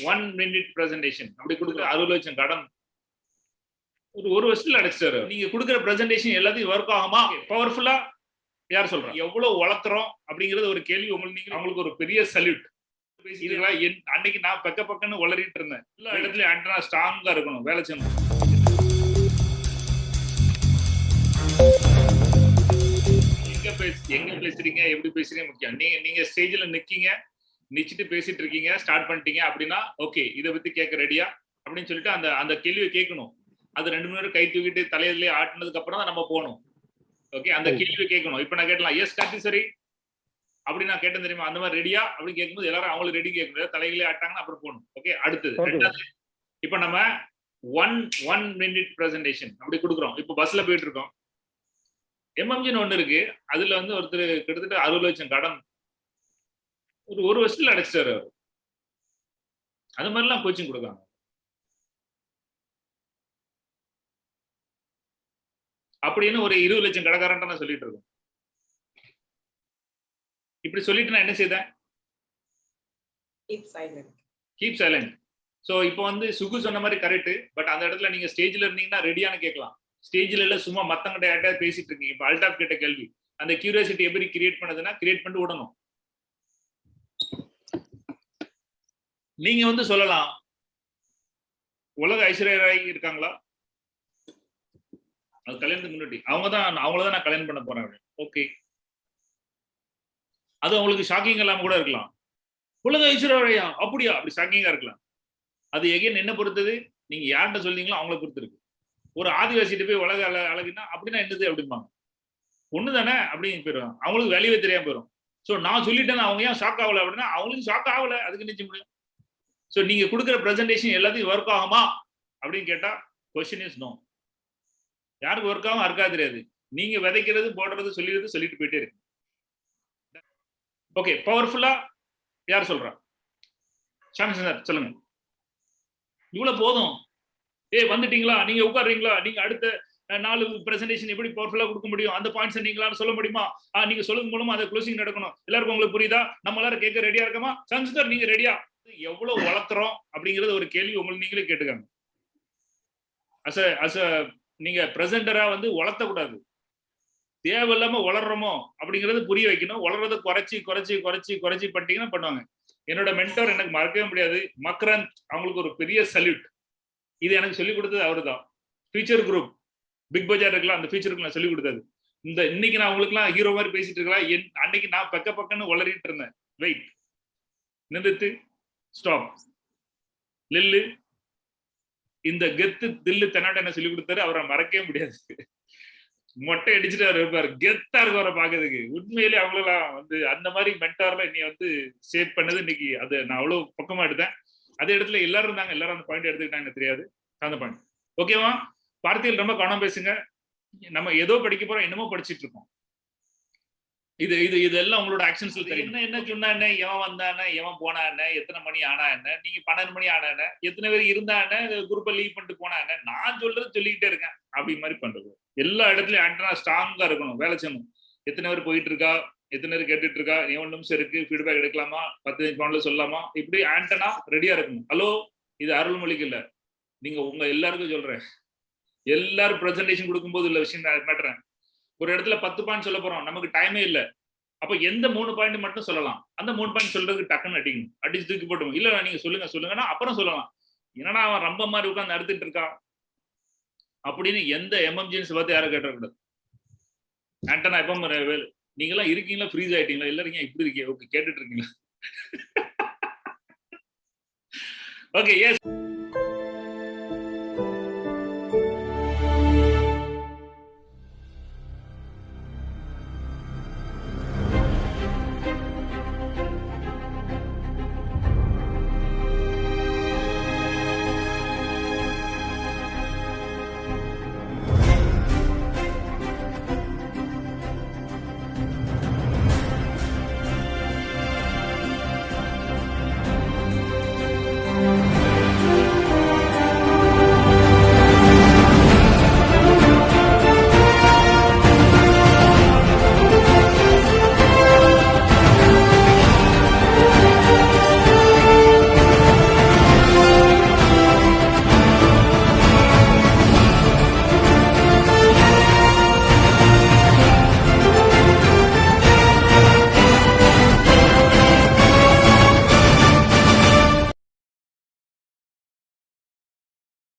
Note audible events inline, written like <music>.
One minute presentation அப்படி கொடுக்குற அறுபது லட்சம் கடன். ஒரு ஒரு வருஷத்துல அடைச்சிட்டாரு நீங்க கொடுக்குற பிரசன்டேஷன் எல்லாத்தையும் ஒர்க் ஆகுமா? பவர்ஃபுல்லா யார் சொல்றா? எவ்வளவு வளர்த்துறோம் அப்படிங்கறது ஒரு கேள்வி உங்களுக்கு நீங்க அவங்களுக்கு ஒரு பெரிய சல்யூட் என்- அன்னைக்கு நான் பக்க பக்கன்னு வளரிட்டு இருந்தேன். எல்லா இடத்துலயும் ஆண்டனா ஸ்ட்ராங்கா இருக்கணும் வேலை செய்யணும். எங்க பேச எங்க பேசுறீங்க? எப்படி பேசுறீங்க? முக்கியம். நீங்க நீங்க ஸ்டேஜ்ல நிக்கீங்க. நிச்சிட்டு பேசிட்டு இருக்கீங்க ஸ்டார்ட் பண்ணிட்டீங்க அப்படின்னா ஓகே இதை பத்தி கேட்க ரெடியா அப்படின்னு சொல்லிட்டு அந்த அந்த கேள்வியை கேட்கணும். அது ரெண்டு மணி நேரம் கை தூக்கிட்டு தலையிலே ஆட்டினதுக்கு அப்புறம் தான் நம்ம போகணும். ஓகே அந்த கேள்வியை கேட்கணும். இப்ப நான் கேட்டலாம் எஸ் கார்த்தி சரி அப்படி நான் கேட்டேன் தெரியுமா? அந்த மாதிரி ரெடியா அப்படின்னு கேட்கும்போது எல்லாரும் அவங்களுக்கு ரெடி கேட்கணும் தலைகளே ஆட்டாங்கன்னா அப்புறம் போகணும். ஓகே அடுத்தது. ரெண்டாவது இப்ப நம்ம ஒன் ஒன் மினிட் பிரசன்டேஷன் அப்படி கொடுக்குறோம். இப்போ பஸ்ல போயிட்டு இருக்கோம். எம்எம்ஜின்னு ஒண்ணு இருக்கு. அதுல வந்து ஒருத்தர் கிட்டத்தட்ட அறுபது லட்சம் கடன் ஒரு ஒரு வருஷத்துல அடைச்சிட்டாரு அவர். அது மாதிரிலாம் கோச்சிங் கொடுக்காங்க அப்படின்னு ஒரு இருபது லட்சம் கடைக்காரன்ட்ட நான் சொல்லிட்டு இருக்கேன். இப்படி சொல்லிட்டு நான் என்ன செய்தேன். கீப் சைலண்ட் ஸோ இப்போ வந்து சுகு சொன்ன மாதிரி கரெக்ட் பட் அந்த இடத்துல நீங்க ஸ்டேஜ்ல இருந்தீங்கன்னா ரெடியான கேட்கலாம். ஸ்டேஜ்ல இல்ல சும்மா மத்தவங்கிட்ட யார்கிட்ட பேசிட்டு இருக்கீங்க. இப்போ அல்டாப் கேட்ட கேள்வி. அந்த கியூரியாசிட்டி எப்படி கிரியேட் பண்ணதுன்னா கிரியேட் பண்ணிட்டு விடணும் நீங்க வந்து சொல்லலாம். உலக ஐஸ்வர்யா ராய் இருக்காங்களா? அது கல்யாணத்துக்கு முன்னாடி. அவங்க தான் அவங்கள தான் நான் கல்யாணம் பண்ண போறேன் ஓகே அது அவங்களுக்கு ஷாக்கிங் இல்லாம கூட இருக்கலாம். உலக ஐஸ்வர்யா அப்படியா? அப்படி ஷாக்கிங்கா இருக்கலாம். அது எகைன் என்ன பொறுத்தது? நீங்க யார்கிட்ட சொல்றீங்களோ அவங்கள பொறுத்து இருக்கு ஒரு ஆதிவாசிட்டு போய் உலக அழ அழகுனா அப்படின்னா என்னது அப்படிம்பாங்க. ஒண்ணு தானே அப்படின்னு போயிடும் அவங்களுக்கு வேலையே தெரியாம போயிடும் ஸோ நான் சொல்லிட்டேன் அவங்க ஏன் ஷாக் ஆகலை அப்படின்னா அவங்களுக்கு ஷாக் ஆகலை. அதுக்கு நிச்சயம் முடியும்? ஸோ நீங்கள் கொடுக்குற ப்ரெசன்டேஷன் எல்லாத்தையும் ஒர்க் ஆகுமா? அப்படின்னு கேட்டால் கொஸ்டின் இஸ் நோ யாருக்கு ஒர்க் ஆகும் இருக்காது தெரியாது. நீங்கள் விதைக்கிறது போடுறது சொல்லிடுறது சொல்லிட்டு போயிட்டே இருக்கு. ஓகே பவர்ஃபுல்லா யார் சொல்றா? சாமி சொல்லுங்கள் சொல்லுங்க. இவ்வளவு போதும். ஏய் வந்துட்டீங்களா? நீங்க உட்காருறீங்களா? நீங்க அடுத்த நாலு பிரசன்டேஷன் எப்படி பவர்ஃபுல்லா கொடுக்க முடியும்? அந்த பாயிண்ட்ஸ் நீங்களால சொல்ல முடியுமா? நீங்க சொல்லுங்க மூலமா அதை க்ளோசிங் நடக்கணும். எல்லாருக்கும் உங்களுக்கு புரியுதா? நம்ம எல்லாரும் கேட்க ரெடியா இருக்கமா? சம்ஸ்கர் நீங்க ரெடியா எவ்வளவு வளர்த்துறோம் அப்படிங்கறது ஒரு கேள்வி உங்களுக்கு நீங்களே கேட்டுக்காங்க. அச அச நீங்க பிரசன்டரா வந்து வளர்த்த கூடாது தேவையில்லாம வளர்றோமோ அப்படிங்கறது புரிய வைக்கணும். வளர்றதை குறைச்சி குறைச்சி குறைச்சி குறைச்சி பண்ணிட்டீங்கன்னா பண்ணுவாங்க. என்னோட மென்டர் எனக்கு மறக்கவே முடியாது. மக்ரன் அவங்களுக்கு ஒரு பெரிய சல்யூட் இது எனக்கு சொல்லி கொடுத்தது அவரு தான் ஃபியூச்சர் குரூப் பிக் பஜார் இருக்கலாம் அந்த ஃபீச்சருக்கு நான் சொல்லிக் கொடுத்தது? இந்த இன்னைக்கு நான் உங்களுக்குலாம் ஹீரோ மாதிரி பேசிட்டு இருக்கலாம் என் அன்னைக்கு நான் பக்க பக்கன்னு வளரிட்டு இருந்தேன். வெயிட் நிறுத்து. ஸ்டாப் லில்லு இந்த கெத்து தில்லு தென்னாட்ட என்ன சொல்லிக் கொடுத்தாரு? அவரை மறக்கவே முடியாது. மொட்டை அடிச்சுட்டு அவர் இருப்பார் கெத்தா இருக்கும் அவரை பாக்குறதுக்கு உண்மையிலே அவங்களெல்லாம் வந்து அந்த மாதிரி மென்டார்ல என்னை வந்து சேவ் பண்ணது இன்னைக்கு. அது நான் அவ்வளவு பக்கமா எடுத்தேன். அதே இடத்துல எல்லாரும் இருந்தாங்க. எல்லாரும் அந்த பாயிண்ட் எடுத்துக்கிட்டாங்க எனக்கு தெரியாது. அந்த பாயிண்ட் ஓகேவா பார்த்தியல் ரொம்ப கவனம் பேசுங்க. நம்ம ஏதோ படிக்க போறோம் என்னமோ படிச்சிட்டு இருக்கோம் இது இது இதெல்லாம் உங்களோட ஆக்ஷன்ஸ்ல தெரியும். என்ன என்ன சொன்னா என்ன எவன் வந்தா என்ன எவன் போனா என்ன எத்தனை மணி ஆனா என்ன நீங்க பன்னெண்டு மணி ஆனா என்ன எத்தனை பேர் இருந்தா என்ன குரூப்பை லீவ் பண்ணிட்டு போனா என்ன நான் சொல்றது சொல்லிக்கிட்டே இருக்கேன் அப்படி மாதிரி பண்றது. எல்லா இடத்துலயும் ஆண்டனா ஸ்ட்ராங்கா இருக்கணும் வேலை செய்யணும். எத்தனை பேர் போயிட்டு இருக்கா எத்தனை பேர் கேட்டுட்டு இருக்கா எவ்வளவு நிமிஷம் இருக்கு ஃபீட்பேக் எடுக்கலாமா பத்து பவுண்ட்ல சொல்லலாமா இப்படி ஆண்டனா ரெடியா இருக்கணும். ஹலோ இது அருள்மொழிக்கு இல்ல. நீங்க உங்க எல்லாருக்கும் சொல்றேன். எல்லாரும் ப்ரெசன்டேஷன் கொடுக்கும்போது உள்ள விஷயம் நான் மாட்டுறேன் ஒரு இடத்துல பத்து பாயிண்ட் சொல்ல போறோம் நமக்கு டைமே இல்ல. அப்ப எந்த மூணு பாயிண்ட் மட்டும் சொல்லலாம். அந்த மூணு பாயிண்ட் சொல்றதுக்கு டக்குன்னு அடிக்கணும். அடிச்சு தூக்கி போட்டோம் இல்ல நீங்க சொல்லுங்க சொல்லுங்கன்னா அப்புறம் சொல்லலாம். என்னடா அவன் ரொம்ப மாதிரி உட்காந்து அறுத்துட்டு இருக்கான்? அப்படின்னு எந்த எமர்ஜென்சி பார்த்து யாரும் கேட்டக்கூடாது. ஆண்டனா எப்ப நீங்க எல்லாம் இருக்கீங்களா? ஃப்ரீஸ் ஆயிட்டீங்களா? எல்லாரும் இப்படி இருக்கீங்க ஓகே கேட்டுட்டு இருக்கீங்களா? <laughs> Okay yes